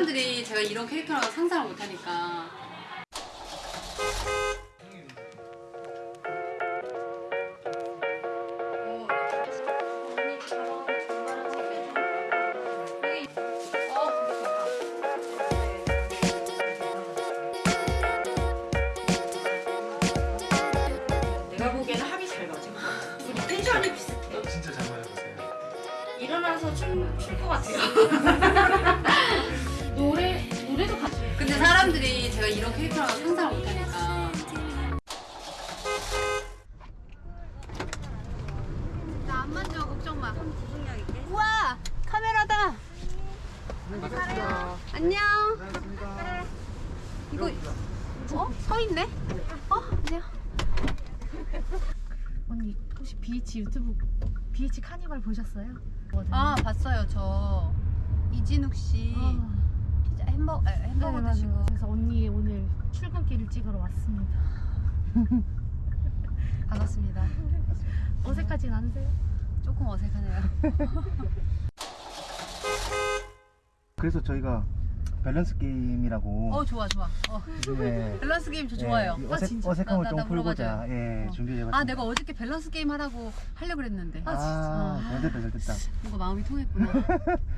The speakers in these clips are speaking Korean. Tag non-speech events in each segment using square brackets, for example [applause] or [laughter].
사람들이 제가 이런 캐릭터라고 상상을 못하니까 내가 보기에는 합이 잘 맞아. 우리 텐션이 비슷해. 진짜 잘 맞아보세요. 일어나서 춤출것 같아요. [laughs] 사람들이 제가 이런 캐릭터라고 상상을 못하니까. 나 안 만져 걱정 마. 우와 카메라다. 안녕. 이거 어? 서 있네? 어? 안녕. 언니 혹시 BH 유튜브 BH 카니발 보셨어요? 아 봤어요 저. 이진욱 씨. 아, 피자 햄버거 아, 햄버거 네, 드시고. 그래서 언니 오늘 출근길을 찍으러 왔습니다. [laughs] 반갑습니다 [laughs] 어색하진 않으세요? 조금 어색하네요 [laughs] 그래서 저희가 밸런스 게임이라고 어 좋아 좋아 어. 요즘에 밸런스 게임 저 좋아요 예, 이 아, 어색, 진짜? 어색함을 나- 나- 좀나 풀고자. 예, 어. 준비해봤습니다. 아 내가 어저께 밸런스 게임 하라고 하려고 그랬는데 아, 아, 진짜. 잘 됐다 잘 됐다. 뭔가 마음이 통했구나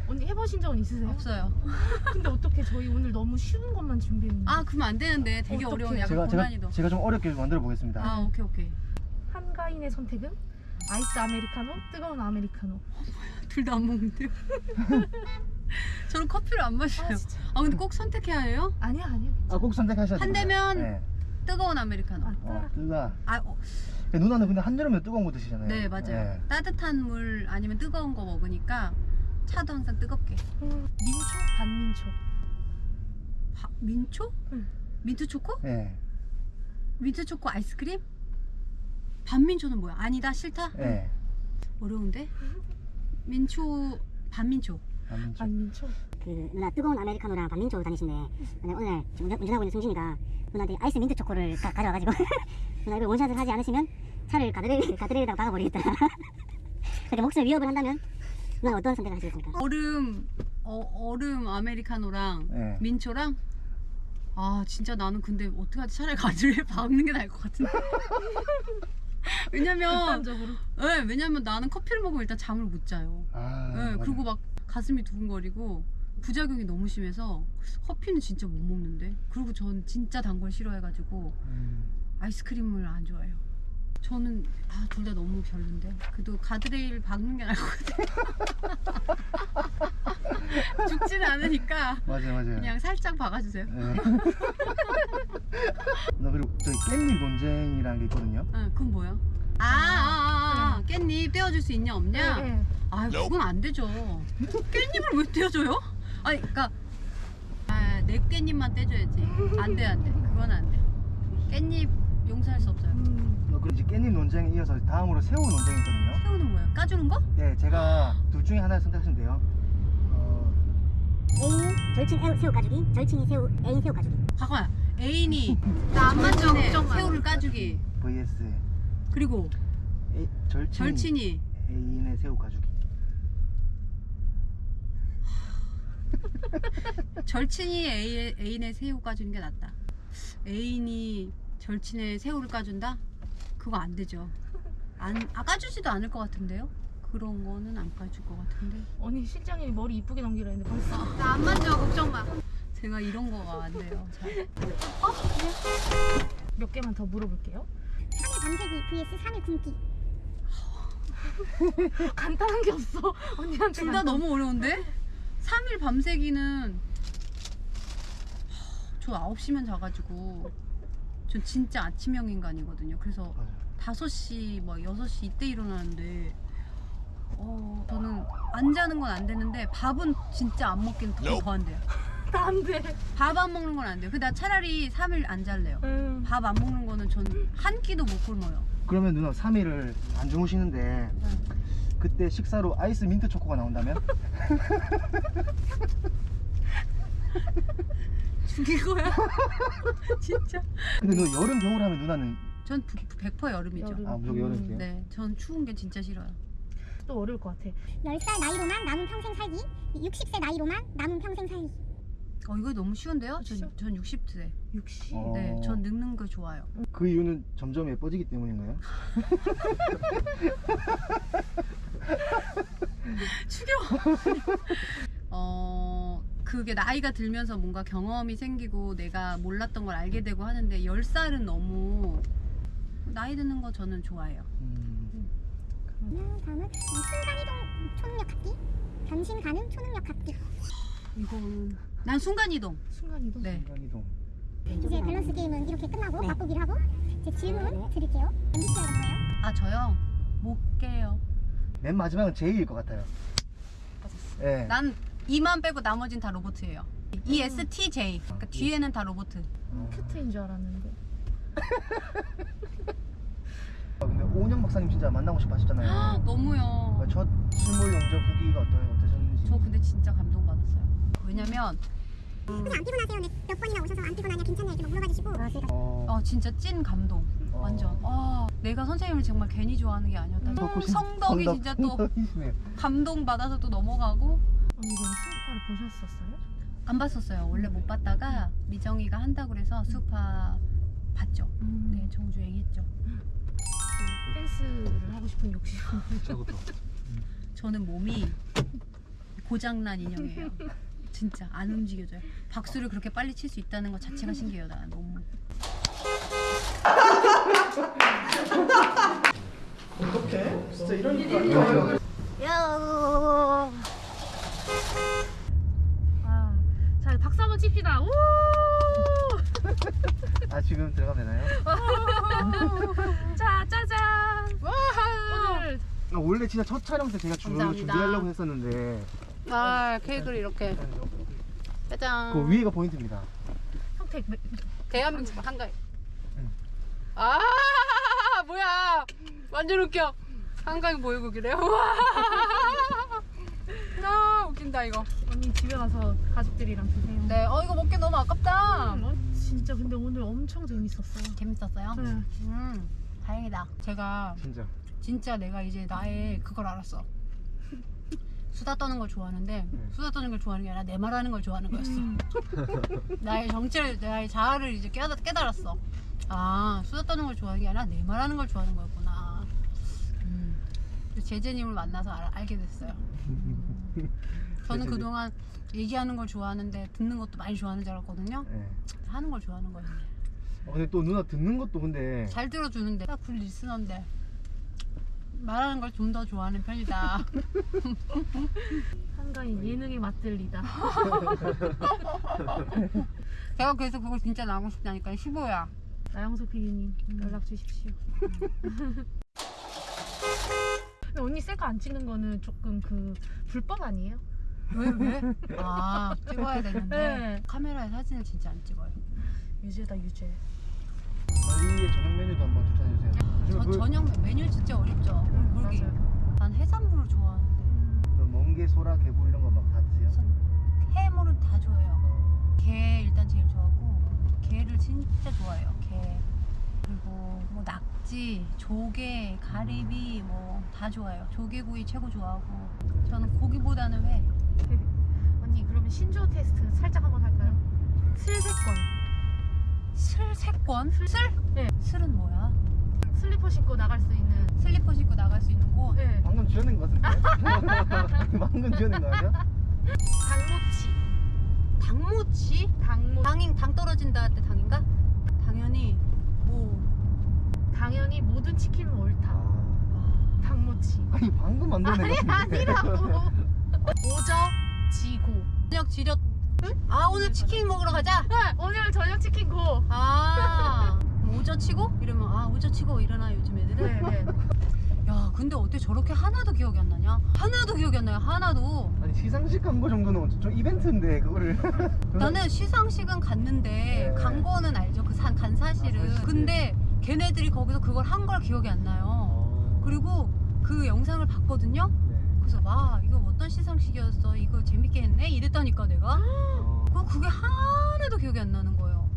언니 해보신 적은 있으세요? 없어요 [laughs] 근데 어떻게 저희 오늘 너무 쉬운 것만 준비했는데 아 그러면 안 되는데 되게 어떡해. 어려운 약간 제가 제가 고난이도 제가 좀 어렵게 만들어 보겠습니다. 아 오케이 오케이 한가인의 선택은 아이스 아메리카노, 뜨거운 아메리카노. [laughs] 둘 다 안 먹는데요 [laughs] 저는 커피를 안 마셔요 아, 진짜. 아 근데 꼭 선택해야 해요? 아니야 아니야. 아, 꼭 선택하셔야 한 됩니다. 대면 예. 뜨거운 아메리카노 아, 어, 뜨가. 아 어, 누나는 근데 한여름에 뜨거운 거 드시잖아요. 네 맞아요 예. 따뜻한 물 아니면 뜨거운 거 먹으니까 차도 항상 뜨겁게 음, 민초 반민초. 바- 민초? 응. 민트 초코? 예. 민트 초코 아이스크림? 반민초는 뭐야? 아니다 싫다? 예. 어려운데? 민초 반민초 반민초. 반민초. 그 누나 뜨거운 아메리카노랑 반민초 다니신데 근데 오늘 지금 운전, 운전하고 있는 승진이가 누나한테 아이스 민트 초코를 가, 가져와가지고 [laughs] 누나 이걸 원샷을 하지 않으시면 차를 가드레일, 가드레일에다가 박아버리겠다 [laughs] 그렇게 목숨을 위협을 한다면 누나 어떤 선택을 하시겠습니까? 얼음 어, 얼음 아메리카노랑 예. 민초랑 아 진짜 나는 근데 어떻게 하지 차라리 가지를 [laughs] 박는 게 나을 것 같은데 [laughs] 왜냐면. 네, 왜냐면 나는 커피를 먹으면 일단 잠을 못 자요 아. 네. 그리고 막 가슴이 두근거리고 부작용이 너무 심해서 커피는 진짜 못 먹는데 그리고 전 진짜 단 걸 싫어해가지고 음. 아이스크림을 안 좋아해요 저는 아, 둘 다 너무 별론데 그래도 가드레일 박는 게 나을 것 같아요 [laughs] 죽지는 않으니까 맞아요 맞아요. 그냥 살짝 박아주세요 예. 나 그리고 저희 깻잎 논쟁이라는 게 있거든요. 응, 그건 뭐야? 아, 아, 아, 아, 깻잎 떼어줄 수 있냐 없냐? 네, 네. 아, 그건 안 되죠. 깻잎을 왜 떼어줘요? 아니, 그니까 아, 내 깻잎만 떼줘야지. 안 돼, 안 돼. 그건 안 돼. 깻잎 용서할 수 없어요. 음, 어, 그리고 이제 깻잎 논쟁에 이어서 다음으로 새우 논쟁이 있거든요. 새우는 뭐야? 까주는 거? 예, 제가 둘 중에 하나를 선택하시면 돼요. 어, 애인 절친 애우- 새우 가주기 절친이 새우 애인 새우 가주기 잠깐만. 애인이 [laughs] 나 안 만져 걱정 마. 새우를 까주기. vs 그리고 애, 절친 절친이 애인의 새우 가주기. [laughs] 절친이 애인, 애인의 새우 까주는 게 낫다. 애인이 절친의 새우를 까준다? 그거 안 되죠. 안, 아, 까주지도 않을 것 같은데요? 그런 거는 안 까줄 것 같은데. 언니 실장님이 머리 이쁘게 넘기라 했는데 벌써. 나 안 만져, 걱정 마. 제가 이런 거가 안 돼요. 잘. 몇 개만 더 물어볼게요. 3일 밤새기 vs 3일 굶기 [laughs] 간단한 게 없어. 언니한테. 둘 다 너무 어려운데? 3일 밤새기는 저 9시면 자가지고 저 진짜 아침형 인간이거든요. 그래서 맞아요. 5시, 뭐 6시 이때 일어나는데 어, 저는 안 자는 건 안 되는데 밥은 진짜 안 먹기는 더, 더 안 돼요. [laughs] 안 돼. 밥 안 먹는 건 안 돼요. 근데 나 차라리 3일 안 잘래요. 음. 밥 안 먹는 거는 전 한 끼도 못 굶어요. 그러면 누나 3일을 안 주무시는데 그때 식사로 아이스 민트 초코가 나온다면? [laughs] [laughs] 죽일 거야? [laughs] 진짜? 근데 너 여름 겨울 하면 누나는 전 100% 여름이죠. 여름. 아, 무조건 여름이세요? 네, 전 추운 게 진짜 싫어요. 또 어려울 것 같아. 10살 나이로만 남은 평생 살기 60세 나이로만 남은 평생 살기 어 이거 너무 쉬운데요? 전? 전 60세. 60. 어. 네, 전 늙는 거 좋아요. 그 이유는 점점 예뻐지기 때문인가요? [laughs] 죽여. [laughs] 어 그게 나이가 들면서 뭔가 경험이 생기고 내가 몰랐던 걸 알게 되고 하는데 10살은 너무 나이 드는 거 저는 좋아해요. 음, 다음은 순간이동 초능력 갖기, 변신 가능 초능력 갖기. 이거는 난 순간 이동. 순간이동. 네. 순간이동. 이제 밸런스 게임은 이렇게 끝나고 맛보기를 하고 이제 질문 드릴게요. MBTI가 뭐예요? 아 저요 못 깨요. 맨 마지막은 제이일 것 같아요. 예. 난 이만 빼고 나머진 다 로봇이에요. E ESTJ. 그러니까 뒤에는 다 로봇. 어. 큐트인 줄 알았는데. 아, 근데 오은영 박사님 진짜 만나고 싶어 하셨잖아요. 너무요. 첫 실물 영접 후기가 어떠, 어떠셨는지. 저 근데 진짜 감동받았어요. 왜냐면 그냥 안 피곤하세요? 네, 몇 번이나 오셔서 안 피곤하냐 괜찮냐 이렇게 막 물어봐 주시고 어, 어 진짜 찐 감동. 어. 완전. 아 내가 선생님을 정말 괜히 좋아하는 게 아니었다. 신- 성덕이 성덕- 진짜 또 [laughs] 성덕이시네요. 감동 받아서 또 넘어가고 언니 이건 수우파를 보셨었어요? 안 봤었어요. 원래 못 봤다가 미정이가 한다 그래서 수파 봤죠. 음. 네 정주 얘기했죠. 그 댄스를 하고 싶은 욕심. 저것도. 저는 몸이 고장난 인형이에요. 진짜 안 움직여져요. 박수를 그렇게 빨리 칠 수 있다는 것 자체가 신기해요. 나 너무. 어떡해? 진짜 이런 일이 아니에요. 아, 자 박수 한번 칩시다. 우! 아 지금 들어가면 되나요? [laughs] 자 짜잔. 오늘 아, 원래 진짜 첫 촬영 때 제가 주, 감사합니다. 준비하려고 했었는데 아 케이크를 이렇게 짜잔. 그 위에가 포인트입니다. 매- 대한민국 한가위. 응. 아 뭐야 완전 웃겨. 한가위 보여주기래요. 아 웃긴다 이거. 언니 집에 가서 가족들이랑 드세요. 네, 어 이거 먹기 너무 아깝다. 음, 어, 진짜 근데 오늘 엄청 재밌었어요. 재밌었어요. 네. 음 다행이다. 제가 진짜. 진짜 내가 이제 나의 그걸 알았어. [laughs] 수다 떠는 걸 좋아하는데 네. 수다 떠는 걸 좋아하는 게 아니라 내 말하는 걸 좋아하는 거였어. 음. [laughs] 나의 정체를 나의 자아를 이제 깨달, 깨달았어. 아 수다 떠는 걸 좋아하는 게 아니라 내 말하는 걸 좋아하는 거였구나. 음. 제재님을 만나서 알, 알게 됐어요. [laughs] 저는. 그동안 얘기하는 걸 좋아하는데 듣는 것도 많이 좋아하는 줄 알았거든요. 네. 하는 걸 좋아하는 거였네. 어, 근데 또 누나 듣는 것도 근데 잘 들어주는데 딱굴 리스너인데 말하는 걸 좀 더 좋아하는 편이다. [laughs] 한가인 예능에 맛들리다. [laughs] 제가 그래서 그걸 진짜 나오고 싶다니까 15야. 나영석 PD님 음. 연락 주십시오. 근데 언니 셀카 안 찍는 거는 조금 그 불법 아니에요? 왜 왜? 아 찍어야 되는데 네. 카메라에 사진을 진짜 안 찍어요. 유죄다 유죄. 저희의 저녁 메뉴도 한번 추천해 주세요. 요즘에 전 그- 저녁 메뉴 진짜 어렵죠. 물기. 맞아요. 난 해산물을 좋아하는데 그 멍게, 소라, 개불 이런 거 막 다 드세요? 해물은 다 좋아해요. 어, 게 일단 제일 좋아하고 게를 진짜 좋아해요. 게 그리고 뭐 낙지, 조개, 가리비 뭐 다 좋아해요. 조개구이 최고 좋아하고 저는 고기보다는 회. [laughs] 언니 그러면 신조 테스트 살짝 한번 할까요? 슬세권. 슬 세권? 슬? 네. 슬은 뭐야? 슬리퍼 신고 나갈 수 있는. 슬리퍼 신고 나갈 수 있는 곳. 네. 방금 지어낸 거 같은데? [laughs] 방금 지어낸 거 아니야? 당모치. 당모치? 당모. 당인 당 떨어진다 할 때 당인가? 당연히 뭐 당연히 모든 치킨은 옳다. 아, 당모치. 아니 방금 만들어낸 거 같은데? 아니라고. [laughs] 오저치고. 저녁 지렸. 아 오늘 치킨 먹으러 가자. 네, 오늘 저녁 치킨 go. 아 오저 치고 이러면 아 오저 치고 일어나 요즘 애들은. 네, 네. 야 근데 어떻게 저렇게 하나도 기억이 안 나냐? 하나도 기억이 안 나요. 하나도. 아니 시상식 한거 정도는 좀 이벤트인데 그거를 나는 시상식은 갔는데 네. 간 거는 알죠. 그 산 간 사실은. 아. 근데 걔네들이 거기서 그걸 한 걸 기억이 안 나요. 어, 그리고 그 영상을 봤거든요. 네. 그래서 와 이거 어떤 시상식이었어? 이거 재밌게 했네? 이랬다니까 내가. 어, 그 그게 하나도 기억이 안 나는 거예요.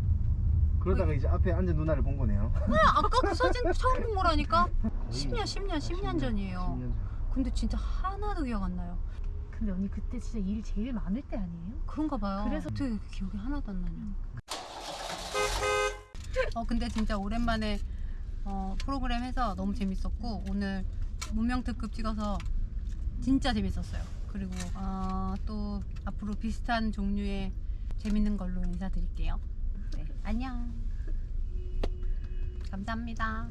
그러다가 이제 앞에 앉은 누나를 본 거네요 아, 아까 그 사진 처음 본 거라니까. 거의 10년, 10년, 10년 전이에요. 10년 전. 근데 진짜 하나도 기억 안 나요. 근데 언니 그때 진짜 일 제일 많을 때 아니에요? 그런가 봐요. 그래서- 어떻게 기억이 하나도 안 나냐. 어 근데 진짜 오랜만에 어, 프로그램 해서 너무 재밌었고 오늘 문명 특급 찍어서 진짜 재밌었어요. 그리고 어, 또 앞으로 비슷한 종류의 재밌는 걸로 인사드릴게요. 네, 안녕. 감사합니다.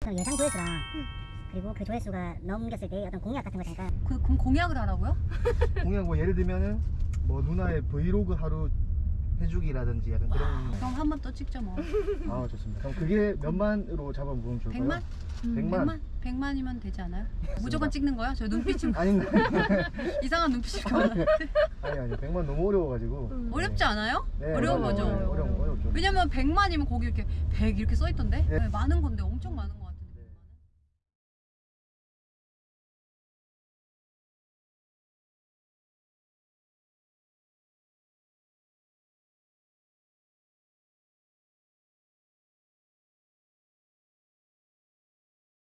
그 예상 조회수랑 그리고 그 조회수가 넘겼을 때 어떤 공약 같은 거 잠깐 그, 그럼 공약을 하라고요? 공약 뭐 예를 들면은 뭐 누나의 브이로그 하루 해주기라든지 약간 그런 그럼 한 번 또 찍죠 뭐. 아 좋습니다 그럼 그게 몇만으로 잡아보면 좋을까요? 100만? 음. 100만? 100만? 100만 이면 되지 않아요? 무조건 찍는 거야? 저 눈빛이 아닌데 [laughs] 이상한 눈빛이 보여. 아니 아니 100만 너무 어려워가지고 음. 어렵지 않아요? 네, 어려운 맞아요. 거죠? 네, 어려운 어렵죠 왜냐면 100만이면 거기 이렇게 100 이렇게 써 있던데? 네. 네, 많은 건데 엄청 많은 거.